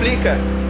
explica.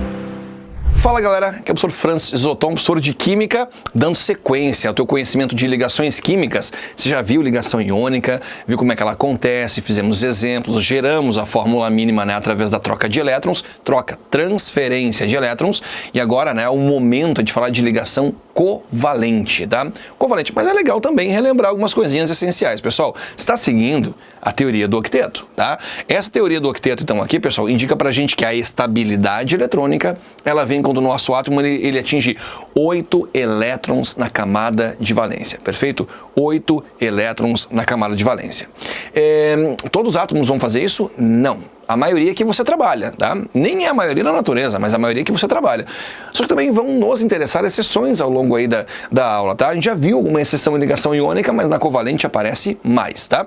Fala galera, aqui é o professor Francis Zoton, professor de Química, dando sequência ao teu conhecimento de ligações químicas. Você já viu ligação iônica, viu como é que ela acontece, fizemos exemplos, geramos a fórmula mínima né, através da troca de elétrons, troca, transferência de elétrons, e agora né, é o momento de falar de ligação covalente, tá? Covalente, mas é legal também relembrar algumas coisinhas essenciais. Pessoal, está seguindo a teoria do octeto, tá? Essa teoria do octeto, então, aqui, pessoal, indica pra gente que a estabilidade eletrônica, ela vem quando o nosso átomo ele, ele atinge 8 elétrons na camada de valência, perfeito? 8 elétrons na camada de valência. É, todos os átomos vão fazer isso? Não a maioria que você trabalha, tá? Nem é a maioria da natureza, mas a maioria que você trabalha. Só que também vão nos interessar exceções ao longo aí da, da aula, tá? A gente já viu alguma exceção em ligação iônica, mas na covalente aparece mais, tá?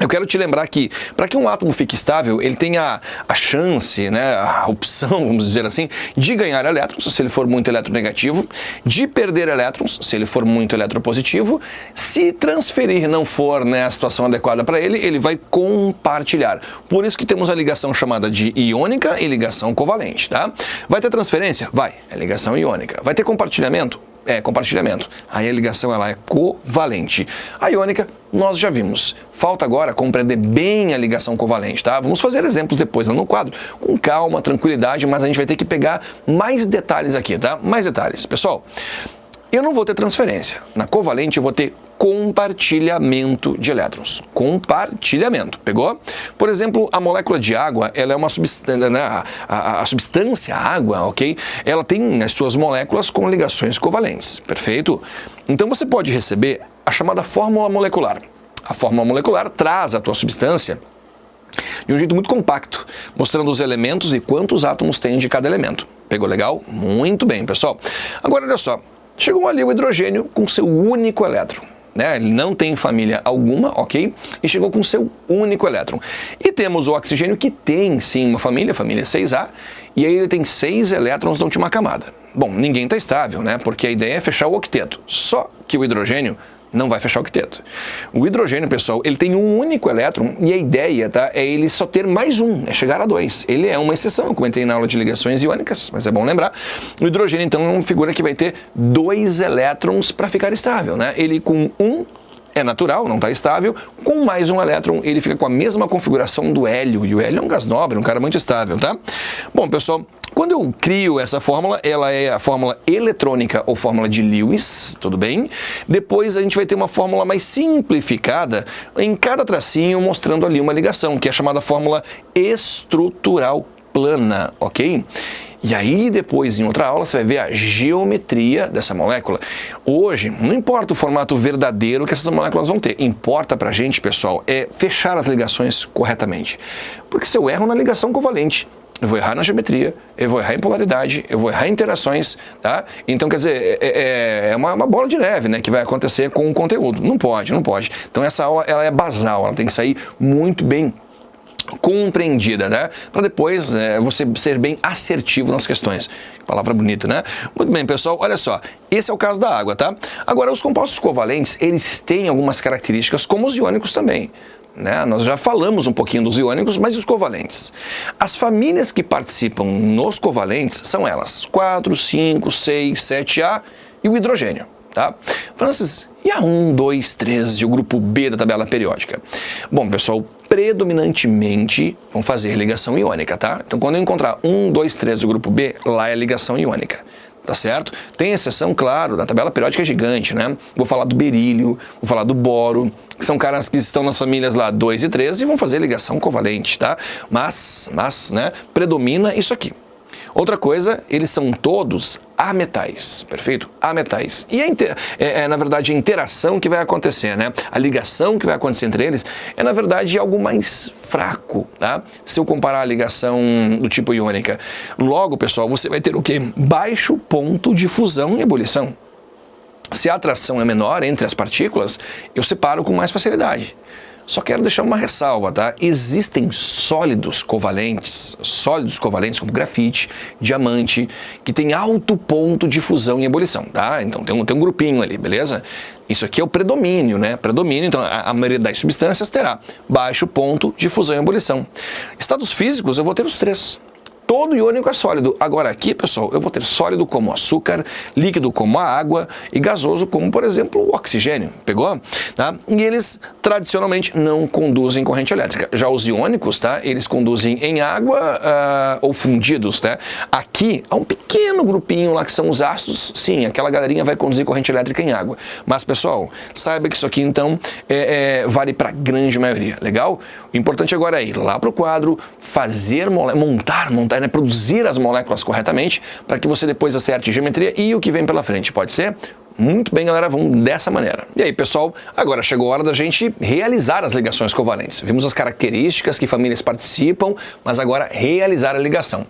Eu quero te lembrar que, para que um átomo fique estável, ele tem a, a, chance, né, a opção, vamos dizer assim, de ganhar elétrons, se ele for muito eletronegativo, de perder elétrons, se ele for muito eletropositivo, se transferir não for né, a situação adequada para ele, ele vai compartilhar. Por isso que temos a ligação chamada de iônica e ligação covalente, tá? Vai ter transferência? Vai, é ligação iônica. Vai ter compartilhamento? É compartilhamento. Aí a ligação ela é covalente. A iônica nós já vimos. Falta agora compreender bem a ligação covalente, tá? Vamos fazer exemplos depois lá no quadro, com calma, tranquilidade, mas a gente vai ter que pegar mais detalhes aqui, tá? Mais detalhes. Pessoal, eu não vou ter transferência. Na covalente eu vou ter compartilhamento de elétrons. Compartilhamento, pegou? Por exemplo, a molécula de água, ela é uma substância, né, a, a, a, substância água, ok? Ela tem as suas moléculas com ligações covalentes, perfeito? Então você pode receber a chamada fórmula molecular. A fórmula molecular traz a tua substância de um jeito muito compacto, mostrando os elementos e quantos átomos tem de cada elemento. Pegou legal? Muito bem, pessoal. Agora, olha só. Chegou ali o hidrogênio com seu único elétron né? ele não tem família alguma, ok? E chegou com seu único elétron. E temos o oxigênio que tem sim uma família, família 6A, e aí ele tem seis elétrons na última camada. Bom, ninguém está estável, né? Porque a ideia é fechar o octeto. Só que o hidrogênio não vai fechar o octeto. O hidrogênio, pessoal, ele tem um único elétron e a ideia tá, é ele só ter mais um, é chegar a dois. Ele é uma exceção, eu comentei na aula de ligações iônicas, mas é bom lembrar. O hidrogênio, então, é uma figura que vai ter dois elétrons para ficar estável. Né? Ele com um é natural, não está estável, com mais um elétron ele fica com a mesma configuração do hélio, e o hélio é um gás nobre, um cara muito estável, tá? Bom, pessoal, quando eu crio essa fórmula, ela é a fórmula eletrônica ou fórmula de Lewis, tudo bem? Depois a gente vai ter uma fórmula mais simplificada em cada tracinho mostrando ali uma ligação, que é chamada fórmula estrutural plana, ok? E aí depois, em outra aula, você vai ver a geometria dessa molécula. Hoje, não importa o formato verdadeiro que essas moléculas vão ter. Importa pra gente, pessoal, é fechar as ligações corretamente. Porque se eu erro na ligação covalente, eu vou errar na geometria, eu vou errar em polaridade, eu vou errar em interações, tá? Então, quer dizer, é, é, é uma, uma, bola de neve, né, que vai acontecer com o conteúdo. Não pode, não pode. Então, essa aula, ela é basal, ela tem que sair muito bem compreendida, né? Para depois é, você ser bem assertivo nas questões. Palavra bonita, né? Muito bem, pessoal, olha só. Esse é o caso da água, tá? Agora, os compostos covalentes, eles têm algumas características, como os iônicos também. Né? Nós já falamos um pouquinho dos iônicos, mas os covalentes? As famílias que participam nos covalentes são elas, 4, 5, 6, 7A e o hidrogênio. Tá? Francis, e a 1, 2, 3 e o grupo B da tabela periódica? Bom, pessoal, predominantemente vão fazer ligação iônica, tá? Então, quando eu encontrar 1, 2, 3 e o grupo B, lá é ligação iônica tá certo? Tem exceção, claro, na tabela periódica é gigante, né? Vou falar do berílio, vou falar do boro, que são caras que estão nas famílias lá 2 e 3 e vão fazer ligação covalente, tá? Mas, mas, né, predomina isso aqui. Outra coisa, eles são todos ametais, perfeito? Ametais. E a é, é, na verdade, a interação que vai acontecer, né? A ligação que vai acontecer entre eles é, na verdade, algo mais fraco, tá? Se eu comparar a ligação do tipo iônica. Logo, pessoal, você vai ter o quê? Baixo ponto de fusão e ebulição. Se a atração é menor entre as partículas, eu separo com mais facilidade. Só quero deixar uma ressalva, tá? Existem sólidos covalentes, sólidos covalentes como grafite, diamante, que tem alto ponto de fusão e ebulição, tá? Então tem um, tem um grupinho ali, beleza? Isso aqui é o predomínio, né? Predomínio, então a, a maioria das substâncias terá baixo ponto de fusão e ebulição. Estados físicos eu vou ter os três todo iônico é sólido. Agora aqui, pessoal, eu vou ter sólido como açúcar, líquido como a água e gasoso como, por exemplo, o oxigênio. Pegou? Tá? E eles tradicionalmente não conduzem corrente elétrica. Já os iônicos, tá? Eles conduzem em água uh, ou fundidos, tá? Há um pequeno grupinho lá que são os ácidos. Sim, aquela galerinha vai conduzir corrente elétrica em água. Mas, pessoal, saiba que isso aqui, então, é, é, vale para a grande maioria. Legal? O importante agora é ir lá para o quadro, fazer, montar, montar né, produzir as moléculas corretamente para que você depois acerte geometria e o que vem pela frente. Pode ser? Muito bem, galera, vamos dessa maneira. E aí, pessoal, agora chegou a hora da gente realizar as ligações covalentes. Vimos as características que famílias participam, mas agora realizar a ligação.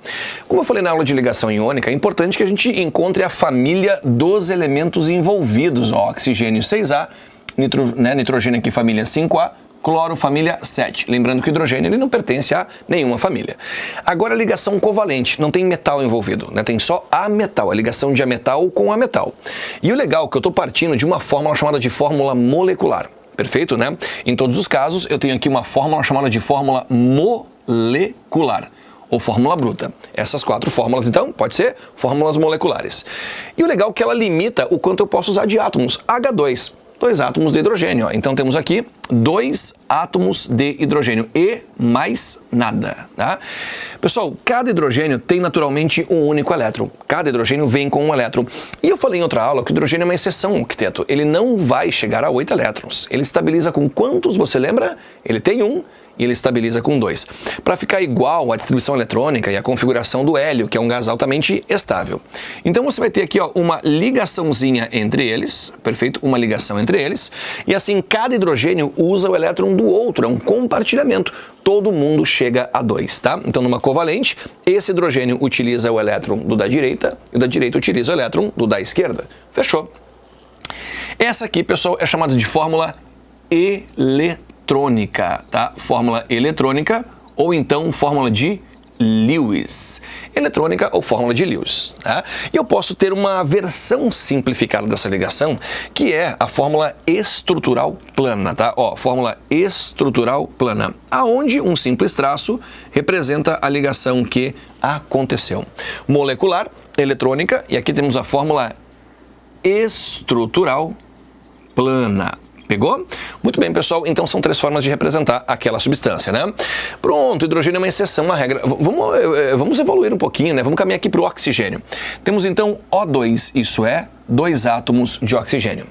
Como eu falei na aula de ligação iônica, é importante que a gente encontre a família dos elementos envolvidos. Ó, oxigênio 6A, nitro, né, nitrogênio aqui família 5A, cloro família 7. Lembrando que o hidrogênio ele não pertence a nenhuma família. Agora a ligação covalente, não tem metal envolvido, né? tem só a metal, a ligação de metal com a metal. E o legal é que eu estou partindo de uma fórmula chamada de fórmula molecular. Perfeito, né? Em todos os casos, eu tenho aqui uma fórmula chamada de fórmula molecular ou fórmula bruta. Essas quatro fórmulas, então, pode ser fórmulas moleculares. E o legal é que ela limita o quanto eu posso usar de átomos. H2, dois átomos de hidrogênio. Ó. Então temos aqui dois átomos de hidrogênio e mais nada. Tá? Pessoal, cada hidrogênio tem naturalmente um único elétron. Cada hidrogênio vem com um elétron. E eu falei em outra aula que o hidrogênio é uma exceção ao octeto. Ele não vai chegar a oito elétrons. Ele estabiliza com quantos, você lembra? Ele tem um e ele estabiliza com 2. Para ficar igual à distribuição eletrônica e à configuração do hélio, que é um gás altamente estável. Então você vai ter aqui ó, uma ligaçãozinha entre eles, perfeito? Uma ligação entre eles, e assim cada hidrogênio usa o elétron do outro, é um compartilhamento. Todo mundo chega a 2, tá? Então numa covalente, esse hidrogênio utiliza o elétron do da direita e o da direita utiliza o elétron do da esquerda. Fechou? Essa aqui, pessoal, é chamada de fórmula eletrônica eletrônica, tá? Fórmula eletrônica ou então fórmula de Lewis. Eletrônica ou fórmula de Lewis. Tá? E eu posso ter uma versão simplificada dessa ligação, que é a fórmula estrutural plana. Tá? Ó, fórmula estrutural plana, aonde um simples traço representa a ligação que aconteceu. Molecular, eletrônica, e aqui temos a fórmula estrutural plana. Pegou? Muito bem, pessoal. Então são três formas de representar aquela substância, né? Pronto, hidrogênio é uma exceção, uma regra. Vamos, eh, eh, vamos evoluir um pouquinho, né? Vamos caminhar aqui para o oxigênio. Temos então O2, isso é, dois átomos de oxigênio.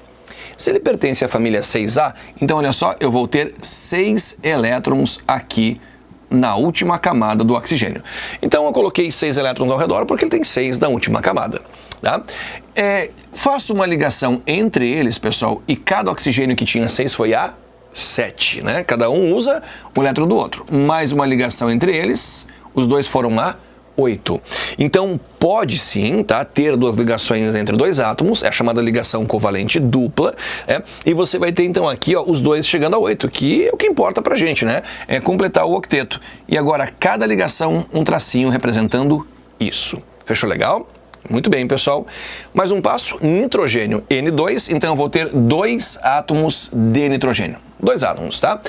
Se ele pertence à família 6A, então olha só, eu vou ter seis elétrons aqui na última camada do oxigênio. Então eu coloquei seis elétrons ao redor porque ele tem seis na última camada. Tá? É, faço uma ligação entre eles, pessoal, e cada oxigênio que tinha 6 foi a 7. Né? Cada um usa o elétron do outro. Mais uma ligação entre eles, os dois foram a 8. Então, pode sim tá, ter duas ligações entre dois átomos, é chamada ligação covalente dupla, é, e você vai ter então aqui ó, os dois chegando a 8, que é o que importa pra gente, né? É completar o octeto. E agora, cada ligação, um tracinho representando isso. Fechou legal? Muito bem, pessoal. Mais um passo, nitrogênio N2, então eu vou ter dois átomos de nitrogênio. Dois átomos, tá?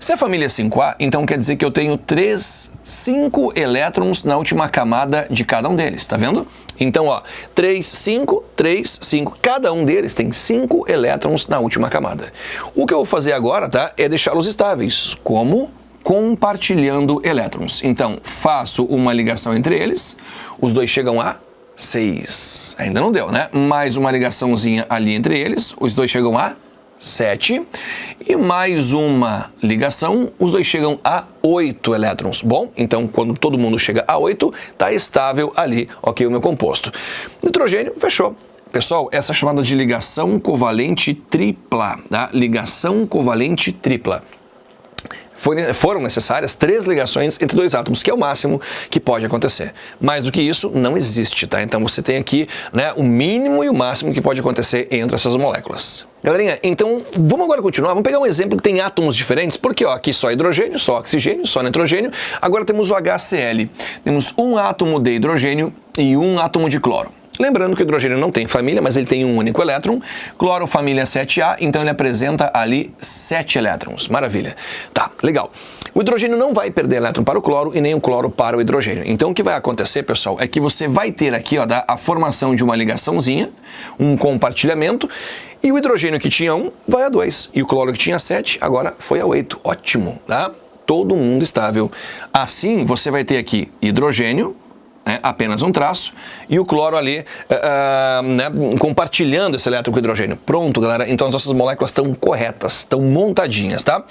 Se é família 5A, então quer dizer que eu tenho três, cinco elétrons na última camada de cada um deles, tá vendo? Então, ó, 3, 5, 3, 5. Cada um deles tem 5 elétrons na última camada. O que eu vou fazer agora, tá, é deixá-los estáveis. Como? Compartilhando elétrons. Então, faço uma ligação entre eles, os dois chegam a 6. Ainda não deu, né? Mais uma ligaçãozinha ali entre eles, os dois chegam a 7. E mais uma ligação, os dois chegam a 8 elétrons. Bom, então quando todo mundo chega a 8, está estável ali, ok, o meu composto. Nitrogênio, fechou. Pessoal, essa é chamada de ligação covalente tripla, tá? Ligação covalente tripla foram necessárias três ligações entre dois átomos, que é o máximo que pode acontecer. Mais do que isso, não existe, tá? Então você tem aqui né, o mínimo e o máximo que pode acontecer entre essas moléculas. Galerinha, então vamos agora continuar, vamos pegar um exemplo que tem átomos diferentes, porque ó, aqui só hidrogênio, só oxigênio, só nitrogênio, agora temos o HCl, temos um átomo de hidrogênio e um átomo de cloro. Lembrando que o hidrogênio não tem família, mas ele tem um único elétron. Cloro, família 7A, então ele apresenta ali 7 elétrons. Maravilha. Tá, legal. O hidrogênio não vai perder elétron para o cloro e nem o cloro para o hidrogênio. Então o que vai acontecer, pessoal, é que você vai ter aqui ó, a formação de uma ligaçãozinha, um compartilhamento, e o hidrogênio que tinha 1 vai a 2, e o cloro que tinha 7 agora foi a 8. Ótimo, tá? Todo mundo estável. Assim, você vai ter aqui hidrogênio, né, apenas um traço, e o cloro ali uh, né, compartilhando esse elétron com o hidrogênio. Pronto, galera, então as nossas moléculas estão corretas, estão montadinhas, tá?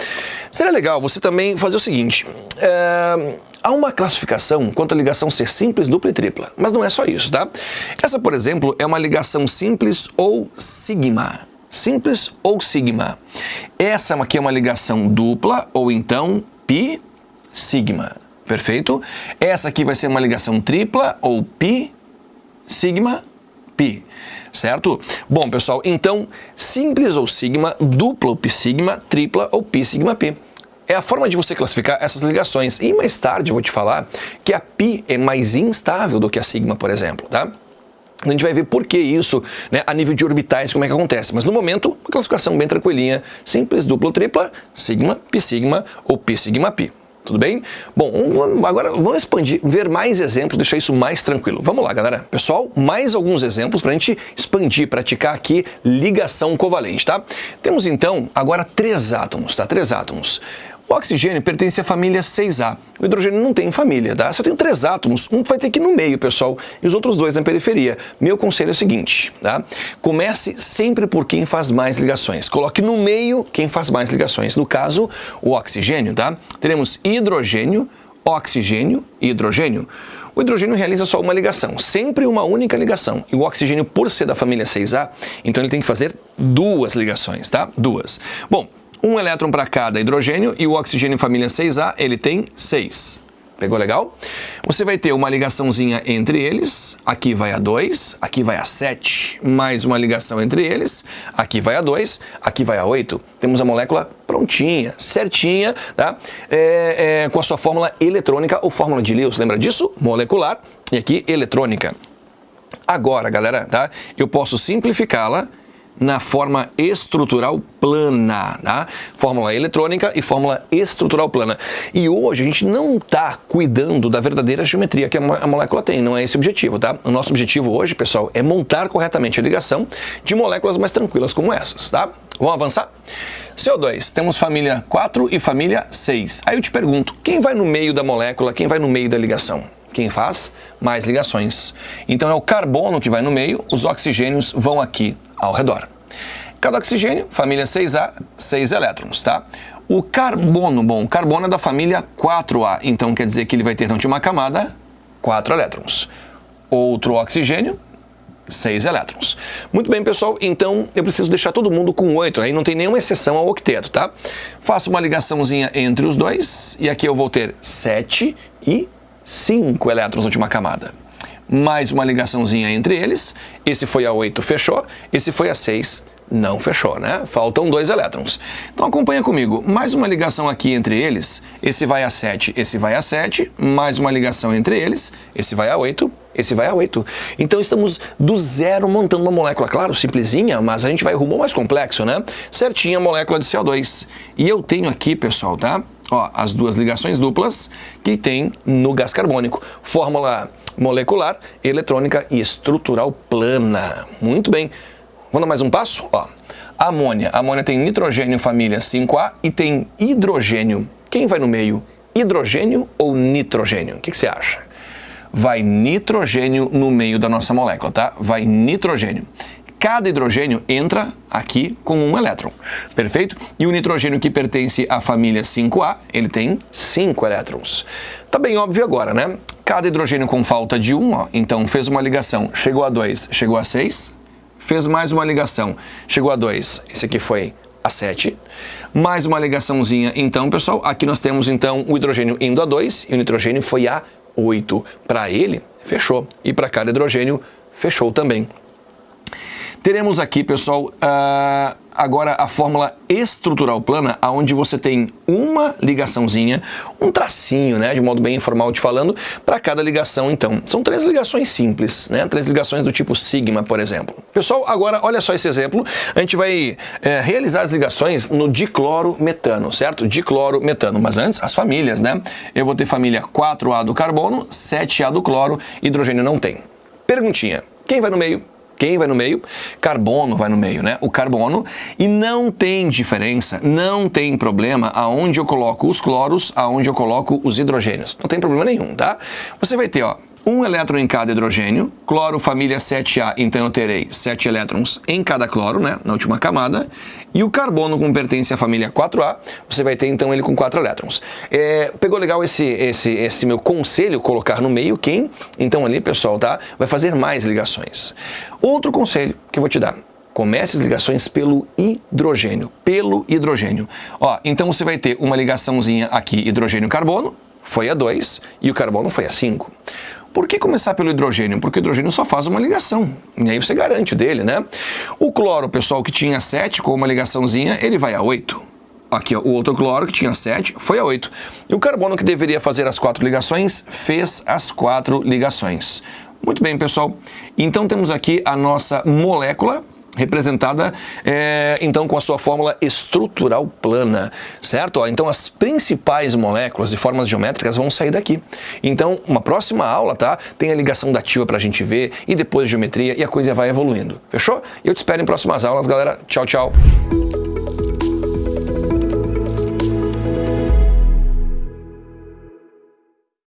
Seria legal você também fazer o seguinte, uh, há uma classificação quanto à ligação ser simples, dupla e tripla, mas não é só isso, tá? Essa, por exemplo, é uma ligação simples ou sigma, simples ou sigma. Essa aqui é uma ligação dupla ou então pi sigma. Perfeito? Essa aqui vai ser uma ligação tripla ou pi, sigma, pi. Certo? Bom, pessoal, então, simples ou sigma, dupla ou pi sigma, tripla ou pi sigma pi. É a forma de você classificar essas ligações. E mais tarde eu vou te falar que a pi é mais instável do que a sigma, por exemplo, tá? A gente vai ver por que isso, né, a nível de orbitais, como é que acontece. Mas no momento, uma classificação bem tranquilinha, simples, dupla ou tripla, sigma, pi sigma ou pi sigma pi. Tudo bem? Bom, agora vamos expandir, ver mais exemplos, deixar isso mais tranquilo. Vamos lá, galera. Pessoal, mais alguns exemplos para a gente expandir, praticar aqui ligação covalente, tá? Temos então agora três átomos, tá? Três átomos. O oxigênio pertence à família 6A. O hidrogênio não tem família, tá? Eu tenho três átomos, um vai ter que ir no meio, pessoal, e os outros dois na periferia. Meu conselho é o seguinte, tá? Comece sempre por quem faz mais ligações. Coloque no meio quem faz mais ligações. No caso, o oxigênio, tá? Teremos hidrogênio, oxigênio e hidrogênio. O hidrogênio realiza só uma ligação, sempre uma única ligação. E o oxigênio, por ser da família 6A, então ele tem que fazer duas ligações, tá? Duas. Bom, um elétron para cada hidrogênio e o oxigênio família 6A, ele tem 6. Pegou legal? Você vai ter uma ligaçãozinha entre eles, aqui vai a 2, aqui vai a 7, mais uma ligação entre eles, aqui vai a 2, aqui vai a 8. Temos a molécula prontinha, certinha, tá? É, é, com a sua fórmula eletrônica ou fórmula de Lewis, lembra disso? Molecular e aqui eletrônica. Agora, galera, tá? Eu posso simplificá-la na forma estrutural plana, tá? Fórmula eletrônica e fórmula estrutural plana. E hoje a gente não está cuidando da verdadeira geometria que a molécula tem, não é esse o objetivo, tá? O nosso objetivo hoje, pessoal, é montar corretamente a ligação de moléculas mais tranquilas como essas, tá? Vamos avançar? CO2, temos família 4 e família 6. Aí eu te pergunto, quem vai no meio da molécula, quem vai no meio da ligação? Quem faz? Mais ligações. Então é o carbono que vai no meio, os oxigênios vão aqui ao redor. Cada oxigênio, família 6A, 6 elétrons, tá? O carbono, bom, o carbono é da família 4A, então quer dizer que ele vai ter na última camada 4 elétrons. Outro oxigênio, 6 elétrons. Muito bem, pessoal, então eu preciso deixar todo mundo com 8, aí não tem nenhuma exceção ao octeto, tá? Faço uma ligaçãozinha entre os dois, e aqui eu vou ter 7 e 5 elétrons na última camada mais uma ligaçãozinha entre eles, esse foi a 8, fechou, esse foi a 6, não fechou, né? Faltam dois elétrons. Então acompanha comigo, mais uma ligação aqui entre eles, esse vai a 7, esse vai a 7, mais uma ligação entre eles, esse vai a 8, esse vai a 8. Então estamos do zero montando uma molécula, claro, simplesinha, mas a gente vai rumo ao mais complexo, né? Certinha a molécula de CO2. E eu tenho aqui, pessoal, tá? Ó, as duas ligações duplas que tem no gás carbônico. Fórmula molecular, eletrônica e estrutural plana. Muito bem. Vamos dar mais um passo? Ó, amônia. Amônia tem nitrogênio família 5A e tem hidrogênio. Quem vai no meio? Hidrogênio ou nitrogênio? O que, que você acha? Vai nitrogênio no meio da nossa molécula, tá? Vai nitrogênio cada hidrogênio entra aqui com um elétron, perfeito? E o nitrogênio que pertence à família 5A, ele tem 5 elétrons. Tá bem óbvio agora, né? Cada hidrogênio com falta de 1, ó, então fez uma ligação, chegou a 2, chegou a 6, fez mais uma ligação, chegou a 2, esse aqui foi a 7, mais uma ligaçãozinha, então, pessoal, aqui nós temos então o hidrogênio indo a 2 e o nitrogênio foi a 8. Para ele, fechou. E para cada hidrogênio, fechou também. Teremos aqui, pessoal, uh, agora a fórmula estrutural plana, onde você tem uma ligaçãozinha, um tracinho, né, de modo bem informal te falando, para cada ligação então. São três ligações simples, né, três ligações do tipo sigma, por exemplo. Pessoal, agora olha só esse exemplo, a gente vai é, realizar as ligações no diclorometano, certo? Diclorometano, mas antes as famílias, né? Eu vou ter família 4A do carbono, 7A do cloro, hidrogênio não tem. Perguntinha, quem vai no meio? Quem vai no meio? Carbono vai no meio, né? O carbono. E não tem diferença, não tem problema aonde eu coloco os cloros, aonde eu coloco os hidrogênios. Não tem problema nenhum, tá? Você vai ter, ó, um elétron em cada hidrogênio, cloro família 7A, então eu terei 7 elétrons em cada cloro, né, na última camada, e o carbono, como pertence à família 4A, você vai ter então ele com 4 elétrons. É, pegou legal esse, esse, esse meu conselho, colocar no meio quem? Então ali, pessoal, tá? Vai fazer mais ligações. Outro conselho que eu vou te dar, comece as ligações pelo hidrogênio, pelo hidrogênio. Ó, então você vai ter uma ligaçãozinha aqui, hidrogênio-carbono, foi a 2, e o carbono foi a 5. Por que começar pelo hidrogênio? Porque o hidrogênio só faz uma ligação, e aí você garante o dele, né? O cloro, pessoal, que tinha 7 com uma ligaçãozinha, ele vai a 8. Aqui, ó, o outro cloro, que tinha 7, foi a 8. E o carbono, que deveria fazer as quatro ligações, fez as quatro ligações. Muito bem, pessoal. Então temos aqui a nossa molécula, representada é, então com a sua fórmula estrutural plana, certo? Então as principais moléculas e formas geométricas vão sair daqui. Então uma próxima aula, tá? Tem a ligação dativa para a gente ver e depois geometria e a coisa vai evoluindo. Fechou? Eu te espero em próximas aulas, galera. Tchau, tchau.